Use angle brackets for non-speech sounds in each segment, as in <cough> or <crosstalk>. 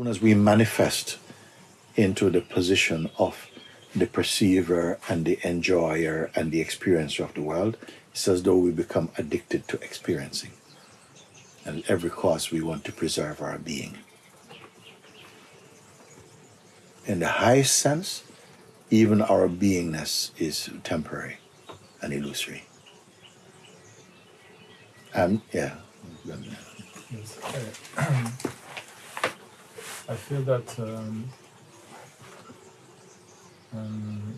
soon as we manifest into the position of the perceiver and the enjoyer and the experiencer of the world, it's as though we become addicted to experiencing. And at every cost, we want to preserve our being. In the highest sense, even our beingness is temporary and illusory. And yeah. Yes. <clears throat> <clears throat> I feel that um, um,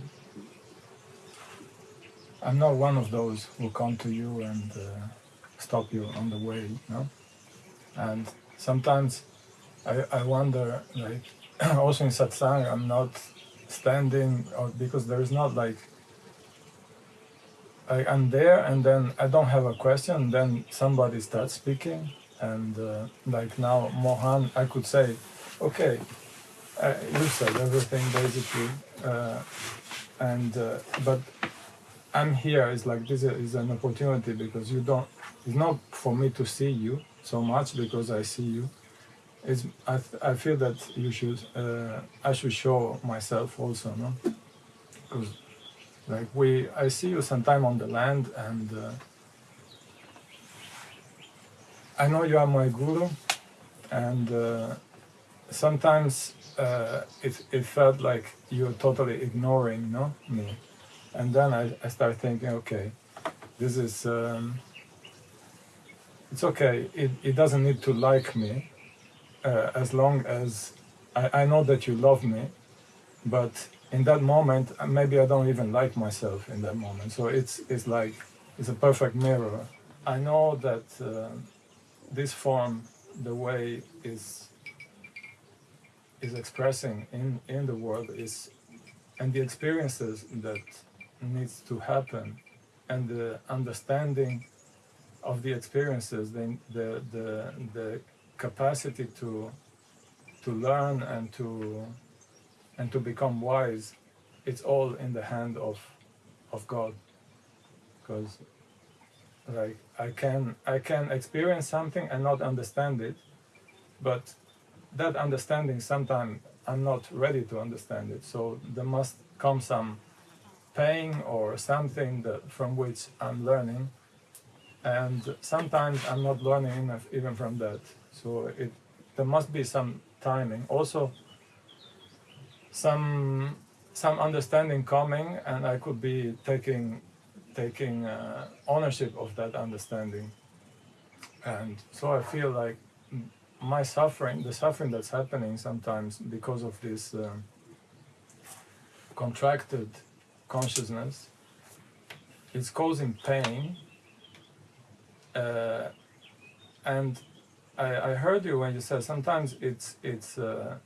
I'm not one of those who come to you and uh, stop you on the way, no? And sometimes I, I wonder, like, <clears throat> also in satsang, I'm not standing, or because there is not like, I, I'm there and then I don't have a question, then somebody starts speaking, and uh, like now, Mohan, I could say, okay, uh, you said everything basically, uh, and uh, but I'm here. It's like this is an opportunity because you don't. It's not for me to see you so much because I see you. It's I, I feel that you should uh, I should show myself also, no? Because like we I see you sometime on the land and uh, I know you are my guru and uh, sometimes uh, it, it felt like you're totally ignoring no? Me and then I, I started thinking okay this is um, it's okay. It, it doesn't need to like me uh, as long as I, I know that you love me but in that moment uh, maybe I don't even like myself in that moment. So it's it's like it's a perfect mirror. I know that uh, this form the way is is expressing in in the world is and the experiences that needs to happen and the understanding of the experiences the the the, the capacity to to learn and to and to become wise it's all in the hand of of God. Because like I can I can experience something and not understand it but that understanding sometimes I'm not ready to understand it. So there must come some pain or something that from which I'm learning. And sometimes I'm not learning enough even from that. So it there must be some timing. Also some some understanding coming and I could be taking taking uh, ownership of that understanding. And so I feel like my suffering the suffering that's happening sometimes because of this um, contracted consciousness is causing pain uh, and I, I heard you when you said sometimes it's it's uh,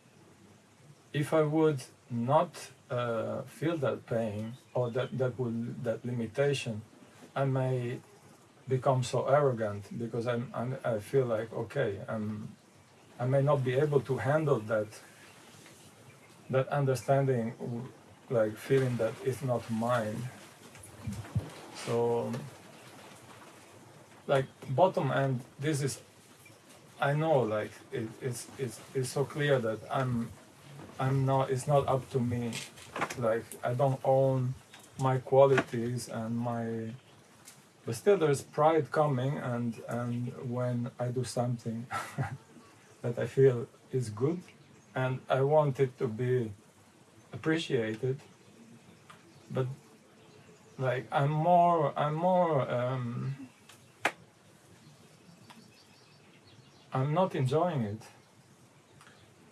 if I would not uh, feel that pain or that that would that limitation, I may become so arrogant because I'm, I'm I feel like okay I'm I may not be able to handle that that understanding like feeling that it's not mine. So like bottom end this is I know like it, it's it's it's so clear that I'm I'm not it's not up to me. Like I don't own my qualities and my but still there's pride coming and and when I do something <laughs> that I feel is good and I want it to be appreciated but like I'm more I'm more um, I'm not enjoying it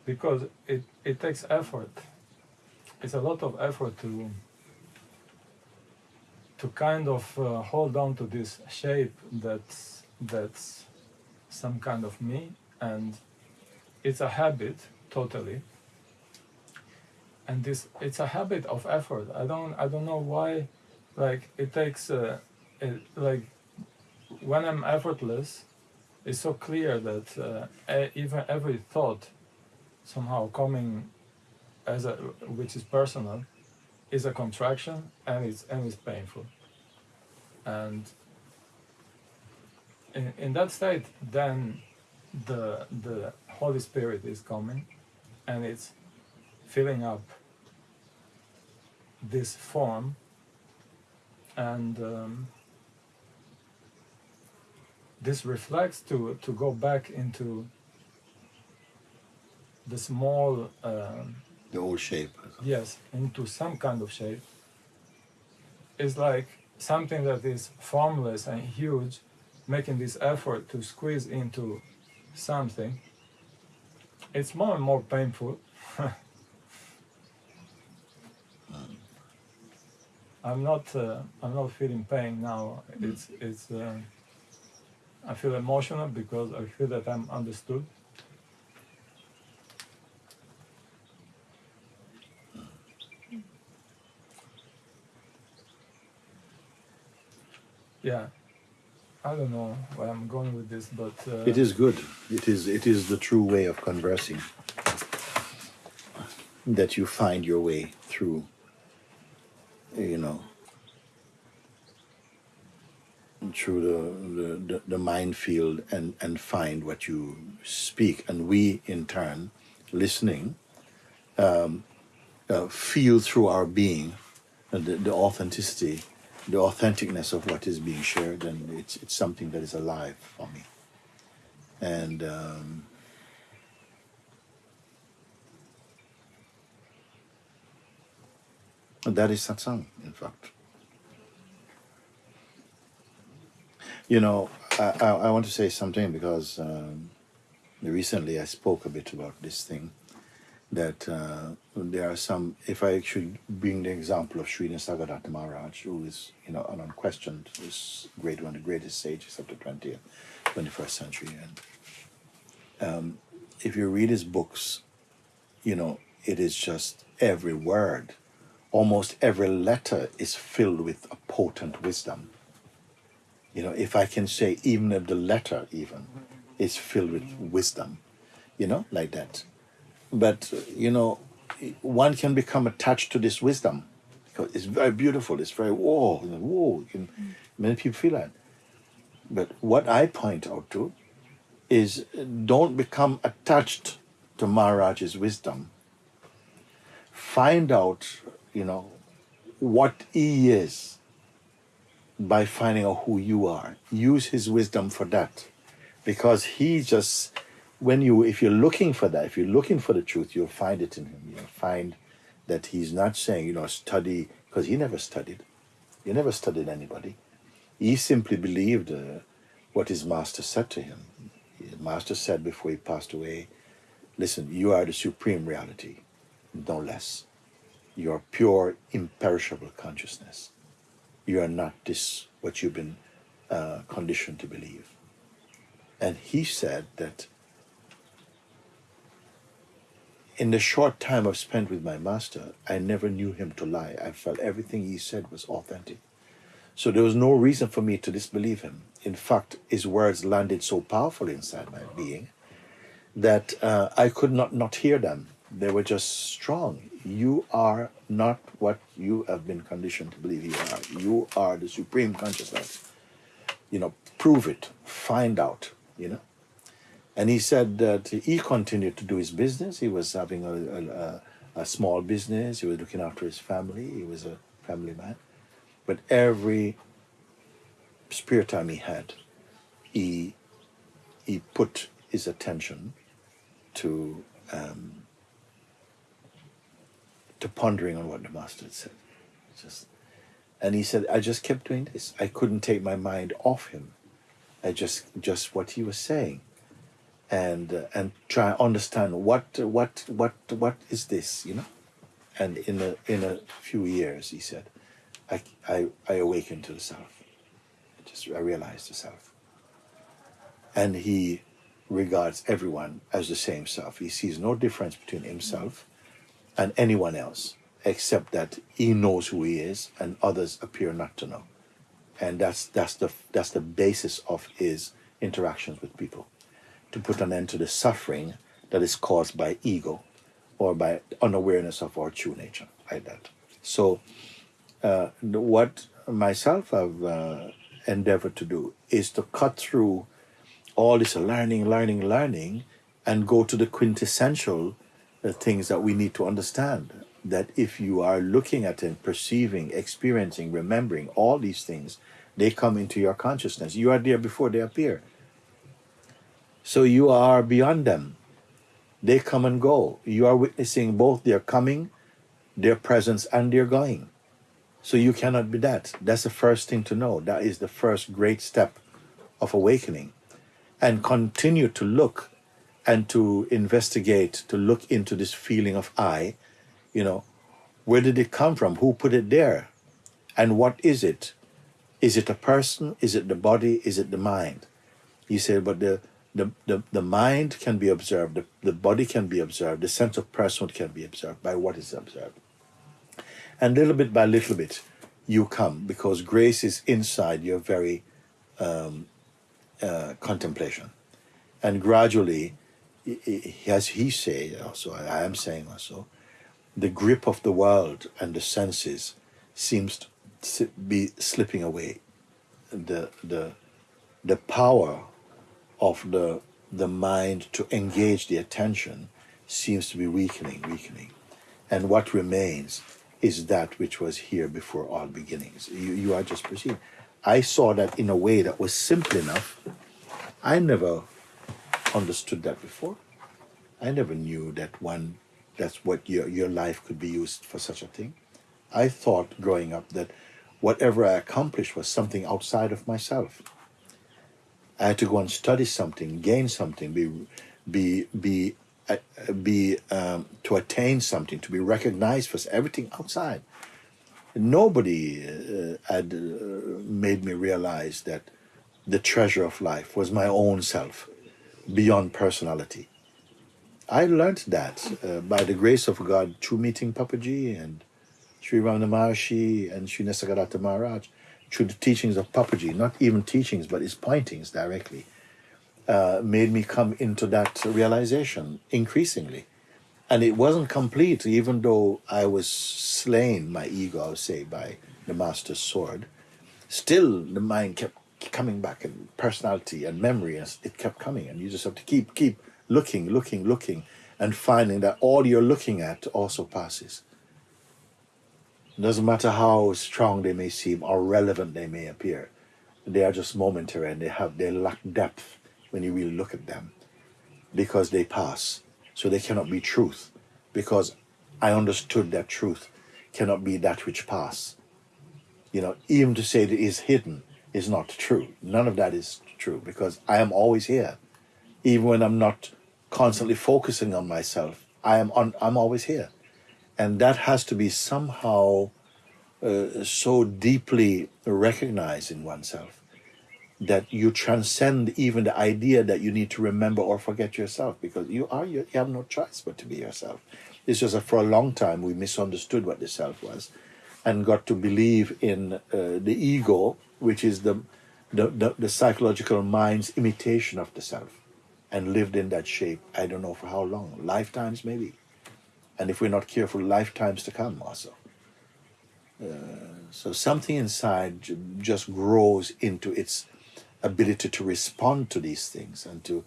because it, it takes effort. It's a lot of effort to to kind of uh, hold on to this shape that's that's some kind of me and it's a habit totally. And this it's a habit of effort. I don't i don't know why like it takes uh, it, like when i'm effortless it's so clear that uh, even every thought somehow coming as a which is personal is a contraction and it's and it's painful. And in, in that state then the the holy spirit is coming and it's filling up this form and um, this reflects to to go back into the small um, The old shape. yes into some kind of shape is like something that is formless and huge making this effort to squeeze into something it's more and more painful. <laughs> I'm not uh, i'm not feeling pain now. It's it's uh, i feel emotional because i feel that i'm understood. Yeah i don't know where i'm going with this but uh, It is good. It is it is the true way of conversing. That you find your way through you know through the, the, the, the minefield and, and find what you speak and we in turn listening um, uh, feel through our being the, the authenticity the authenticness of what is being shared and it's it's something that is alive for me. And um, that is satsang in fact. You know I, I, I want to say something because um, recently I spoke a bit about this thing that uh, there are some, if I should bring the example of Sri Nisargadatta Maharaj, who is, you know, an unquestioned, is great, one the greatest sages of the 20th, 21st century. And um, if you read his books, you know, it is just every word, almost every letter is filled with a potent wisdom. You know, if I can say, even if the letter, even, is filled with wisdom, you know, like that but you know one can become attached to this wisdom. Because it's very beautiful. It's very whoa whoa can, many people feel that. But what i point out to is don't become attached to maharaj's wisdom. Find out you know what he is by finding out who you are. Use his wisdom for that. Because he just when you if you're looking for that if you're looking for the truth you'll find it in him. You'll find that he's not saying you know study because he never studied. He never studied anybody. He simply believed uh, what his master said to him. His master said before he passed away listen you are the supreme reality no less. You are pure imperishable consciousness. You are not this what you've been uh, conditioned to believe. And he said that in the short time I've spent with my master, I never knew him to lie. I felt everything he said was authentic. So there was no reason for me to disbelieve him. In fact, his words landed so powerfully inside my being that uh, I could not not hear them. They were just strong. You are not what you have been conditioned to believe you are. You are the supreme consciousness. You know, prove it, find out, you know. And he said that he continued to do his business. He was having a, a, a, small business. He was looking after his family. He was a family man. But every spare time he had, he he put his attention to um, to pondering on what the master had said. Just, and he said, I just kept doing this. I couldn't take my mind off him. I just just what he was saying and uh, and try and understand what what what what is this you know? And in a in a few years he said i i, I awakened to the self. I just i realized the self. And he regards everyone as the same self. He sees no difference between himself and anyone else except that he knows who he is and others appear not to know. And that's that's the that's the basis of his interactions with people to put an end to the suffering that is caused by ego or by unawareness of our true nature, like that. So, uh, what myself have uh, endeavored to do is to cut through all this learning, learning, learning, and go to the quintessential the things that we need to understand. That if you are looking at and perceiving, experiencing, remembering all these things, they come into your consciousness. You are there before they appear. So you are beyond them. They come and go. You are witnessing both their coming, their presence, and their going. So you cannot be that. That's the first thing to know. That is the first great step of awakening. And continue to look and to investigate, to look into this feeling of I, you know, where did it come from? Who put it there? And what is it? Is it a person? Is it the body? Is it the mind? He said, but the the, the, the mind can be observed, the, the body can be observed, the sense of personhood can be observed by what is observed. And little bit by little bit, you come because grace is inside your very um, uh, contemplation. And gradually, as he say also, I am saying also, the grip of the world and the senses seems to be slipping away. The, the, the power of the, the mind to engage the attention seems to be weakening, weakening. And what remains is that which was here before all beginnings. You, you are just perceiving. I saw that in a way that was simple enough. I never understood that before. I never knew that one, that's what your, your life could be used for such a thing. I thought growing up that whatever I accomplished was something outside of myself. I had to go and study something, gain something, be, be, be, uh, be um, to attain something, to be recognized for everything outside. Nobody uh, had uh, made me realize that the treasure of life was my own self, beyond personality. I learned that uh, by the grace of God through meeting Papaji and Sri Ramana Maharshi and Sri Nisargadatta Maharaj through the teachings of Papaji, not even teachings, but his pointings directly, uh, made me come into that realization increasingly. And it wasn't complete, even though I was slain, my ego, I would say, by the master's sword. Still, the mind kept coming back, and personality and memory, and it kept coming. And you just have to keep, keep looking, looking, looking, and finding that all you're looking at also passes. Doesn't matter how strong they may seem or relevant they may appear. They are just momentary and they have they lack depth when you really look at them because they pass. So they cannot be truth because I understood that truth cannot be that which pass. You know, even to say that it is hidden is not true. None of that is true because I am always here. Even when I'm not constantly focusing on myself, I am on, I'm always here and that has to be somehow uh, so deeply recognized in oneself that you transcend even the idea that you need to remember or forget yourself because you are you, have no choice but to be yourself. It's just that for a long time we misunderstood what the self was and got to believe in uh, the ego which is the, the, the the psychological mind's imitation of the self and lived in that shape i don't know for how long lifetimes maybe and if we're not careful, lifetimes to come also. Uh, so something inside just grows into its ability to respond to these things and to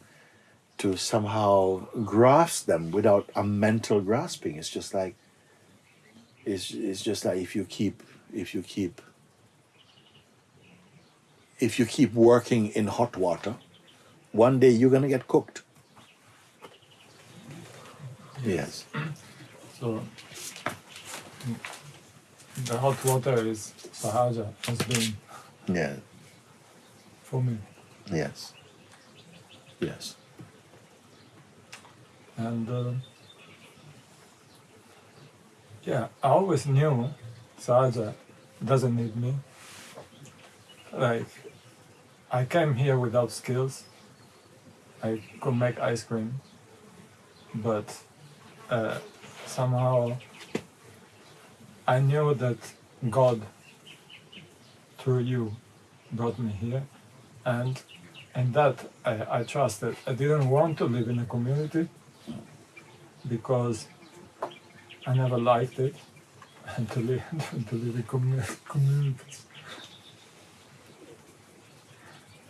to somehow grasp them without a mental grasping. It's just like it's, it's just like if you keep if you keep if you keep working in hot water, one day you're gonna get cooked. Yes. So the hot water is sahaja has been Yeah. for me, Yes. Yes. and uh, yeah, I always knew sahaja doesn't need me. Like I came here without skills. I could make ice cream, but uh, somehow I knew that God through you brought me here and and that I, I trusted. I didn't want to live in a community because I never liked it <laughs> and to live <laughs> to live in commu- communities.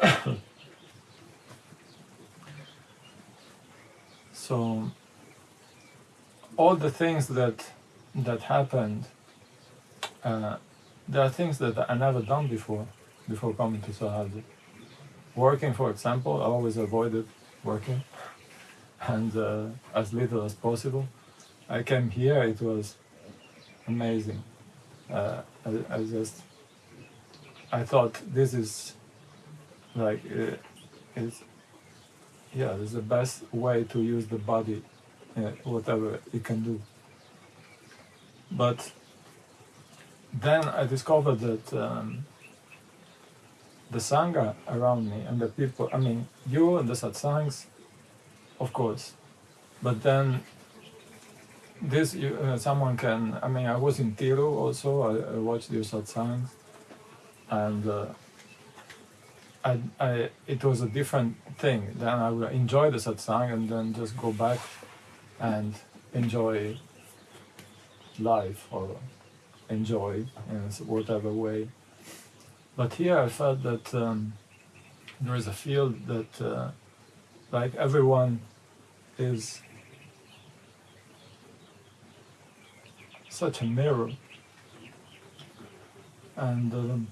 <coughs> so all the things that that happened, uh, there are things that I never done before, before coming to Sahaja. Working, for example, I always avoided working, <laughs> and uh, as little as possible. I came here, it was amazing. Uh, I, I just, I thought this is like, uh, it's, yeah, it's the best way to use the body, whatever it can do. But then I discovered that um, the sangha around me and the people, I mean, you and the satsangs, of course, but then this you, uh, someone can. I mean, I was in Tiru also. I, I watched your satsangs, and uh, I, I, it was a different thing. Then I would enjoy the satsang and then just go back and enjoy life or enjoy in whatever way. But here I felt that um, there is a field that, uh, like everyone, is such a mirror. And um,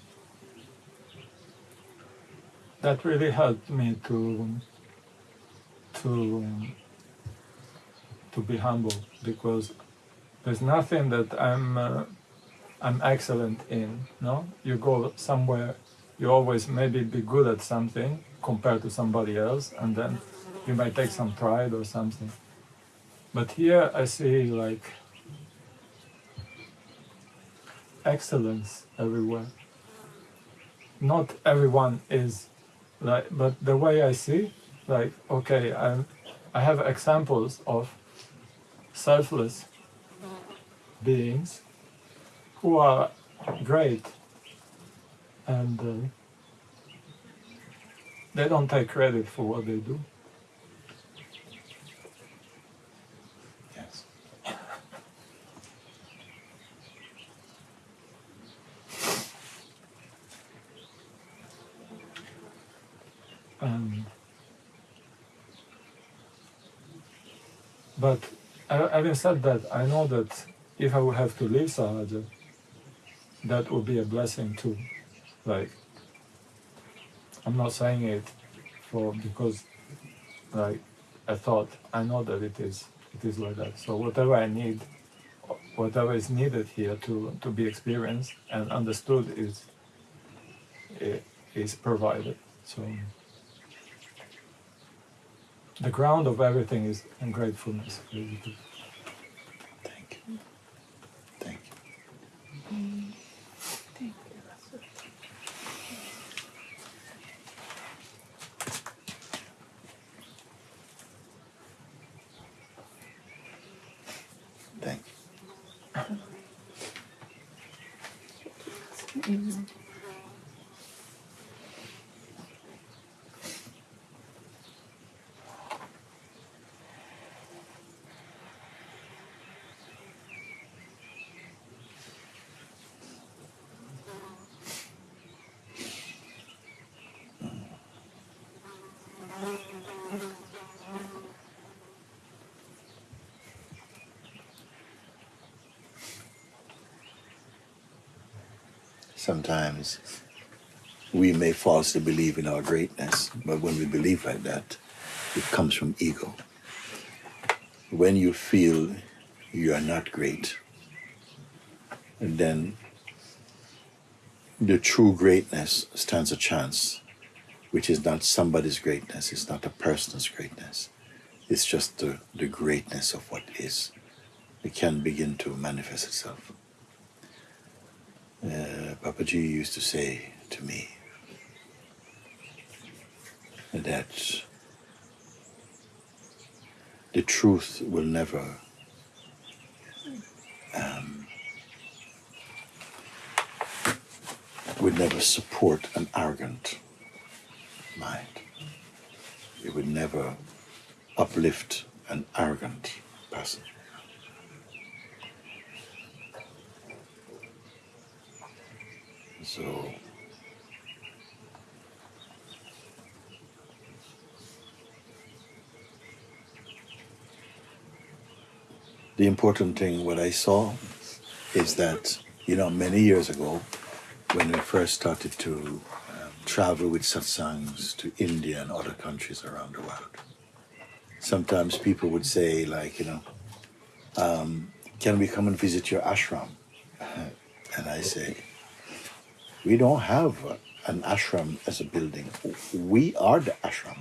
that really helped me to to to be humble because there's nothing that I'm uh, I'm excellent in. No, you go somewhere, you always maybe be good at something compared to somebody else, and then you might take some pride or something. But here I see like excellence everywhere. Not everyone is like, but the way I see, like, okay, I'm, I have examples of selfless beings who are great and uh, they don't take credit for what they do. Yes. Um, but having said that, I know that if I would have to leave Sahaja, that would be a blessing too. Like, I'm not saying it for because, like, I thought I know that it is it is like that. So whatever I need, whatever is needed here to to be experienced and understood is eh, is provided. So the ground of everything is in gratefulness. Thank you. Thank you. Thank you. Sometimes we may falsely believe in our greatness, but when we believe like that, it comes from ego. When you feel you are not great, then the true greatness stands a chance, which is not somebody's greatness, it's not a person's greatness, it's just the, the greatness of what is. It can begin to manifest itself. Papaji used to say to me that the truth will never um, would never support an arrogant mind. It would never uplift an arrogant person. So the important thing, what I saw, is that, you know, many years ago, when we first started to um, travel with satsangs to India and other countries around the world, sometimes people would say, like, you know, um, can we come and visit your ashram? <laughs> And I say, we don't have an ashram as a building. We are the ashram.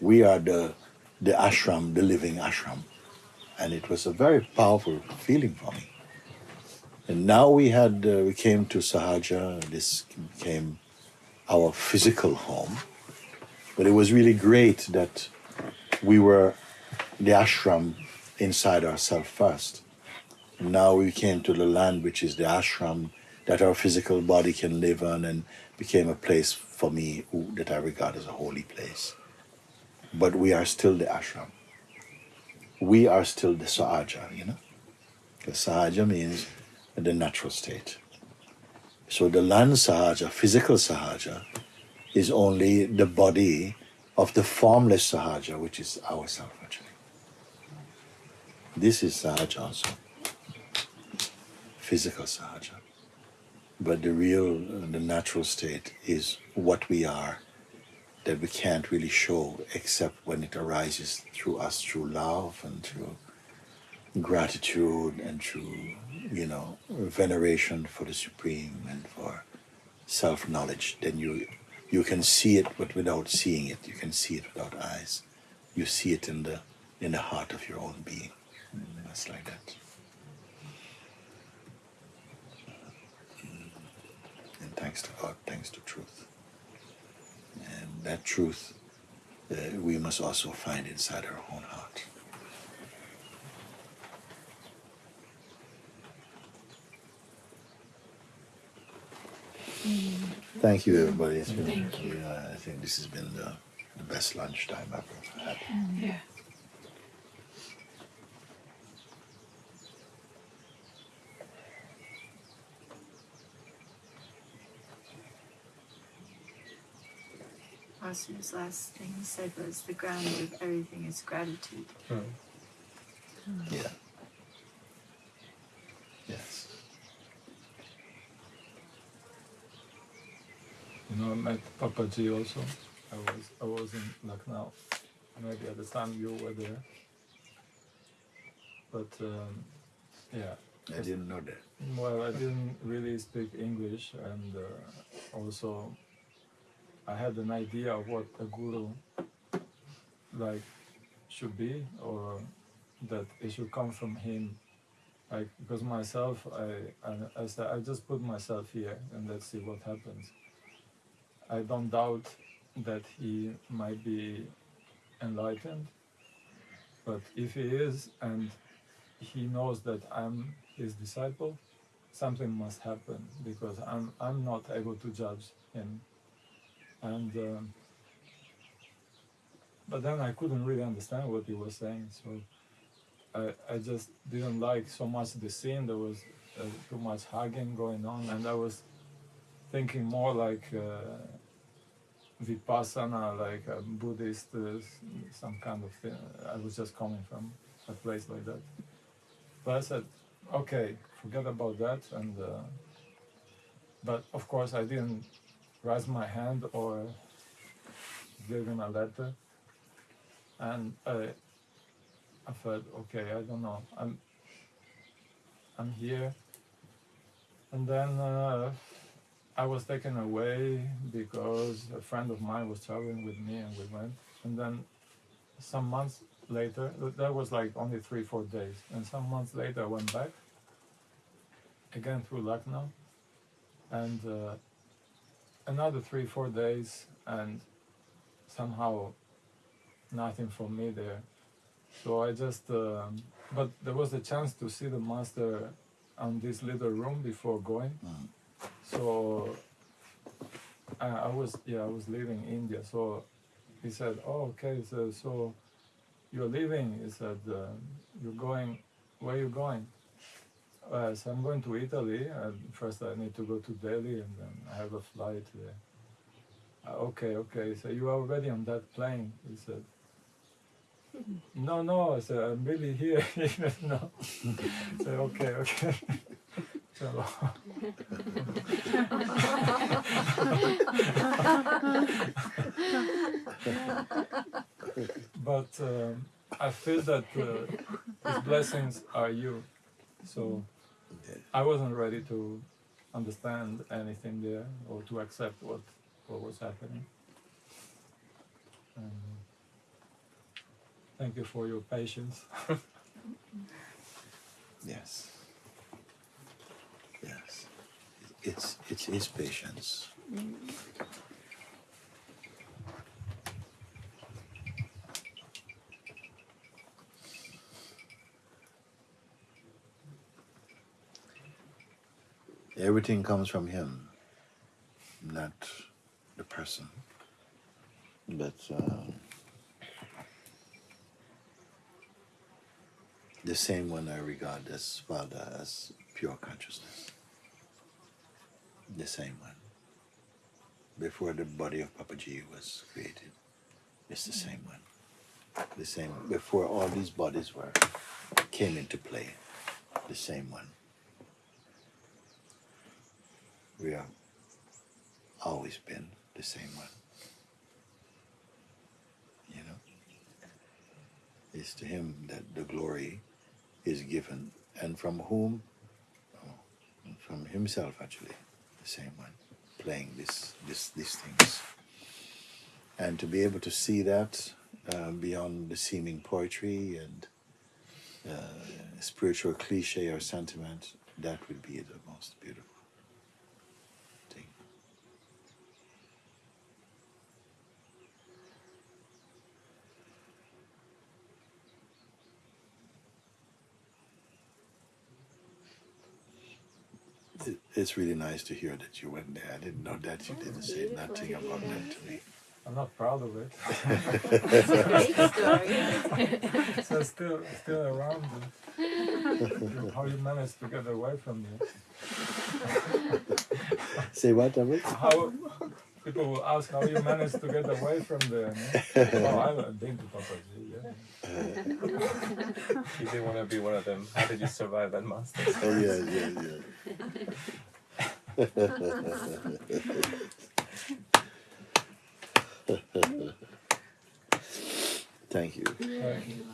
We are the, the ashram, the living ashram. And it was a very powerful feeling for me. And now we had, uh, we came to Sahaja, this became our physical home. But it was really great that we were the ashram inside ourselves first. Now we came to the land which is the ashram that our physical body can live on and became a place for me that I regard as a holy place. But we are still the ashram. We are still the sahaja, you know? Because sahaja means the natural state. So the land sahaja, physical sahaja, is only the body of the formless sahaja, which is ourself actually. This is sahaja also, physical sahaja. But the real, the natural state is what we are that we can't really show except when it arises through us through love and through gratitude and through, you know, veneration for the Supreme and for self knowledge. Then you you can see it but without seeing it. You can see it without eyes. You see it in the in the heart of your own being. That's like that. And thanks to God, thanks to truth. And that truth uh, we must also find inside our own heart. Thank you, everybody. It's been, Thank you. yeah, I think this has been the, the best lunchtime I've ever had. Yeah. Master's last thing he said was the ground of everything is gratitude. Yeah. Yes. You know, I met Papaji also. I was I was in Lucknow. Maybe at the time you were there. But um, yeah, I didn't know that. well, I didn't really speak English, and uh, also I had an idea of what a guru like should be, or that it should come from him. Like because myself, I I, I said I just put myself here and let's see what happens. I don't doubt that he might be enlightened, but if he is and he knows that I'm his disciple, something must happen because I'm I'm not able to judge him, and um, but then I couldn't really understand what he was saying, so I I just didn't like so much the scene. There was uh, too much hugging going on, and I was thinking more like. Uh, Vipassana, like a Buddhist, uh, some kind of thing. I was just coming from a place like that. But I said, okay, forget about that. And uh, but of course, I didn't raise my hand or give him a letter. And I, I felt, okay, I don't know. I'm, I'm here. And then uh, I was taken away because a friend of mine was traveling with me, and we went. And then some months later, that was like only three, four days. And some months later, I went back again through Lucknow, and uh, another three, four days, and somehow nothing for me there. So I just, um, but there was a chance to see the master on this little room before going. Mm. So I, I was, yeah, I was leaving India. So he said, "Oh, okay." Said, "So you're leaving?" He said, uh, "You're going? Where are you going?" Uh, so I'm going to Italy. And first, I need to go to Delhi, and then I have a flight there. Uh, okay, okay. So you are already on that plane? He said. <laughs> No, no. I said, I'm really here. no. I said, okay, okay. <laughs> So, <laughs> but um, I feel that uh, His blessings are you. So I wasn't ready to understand anything there or to accept what what was happening. Um, thank you for your patience. <laughs> Yes. Yes. It's it's his patience. Everything comes from him, not the person. But um, the same one I regard as Father as pure consciousness. The same one. Before the body of Papaji was created, it's the same one. The same before all these bodies were came into play. The same one. We have always been the same one. You know? It's to him that the glory is given, and from whom? Oh, from himself, actually, the same one, playing this, this, these things, and to be able to see that uh, beyond the seeming poetry and uh, spiritual cliche or sentiment, that would be the most beautiful thing. It, it's really nice to hear that you went there. I didn't know that you didn't say nothing about yeah. that to me. I'm not proud of it. It's a great story. so still still around you. <laughs> how you managed to get away from me. Say what, David? How people will ask how you managed to get away from there. No? <laughs> oh, I've been to Papa G, yeah. You didn't want to be one of them. How did you survive that monster? Oh yeah, yeah, yeah. <laughs> <laughs> Thank you. Thank you.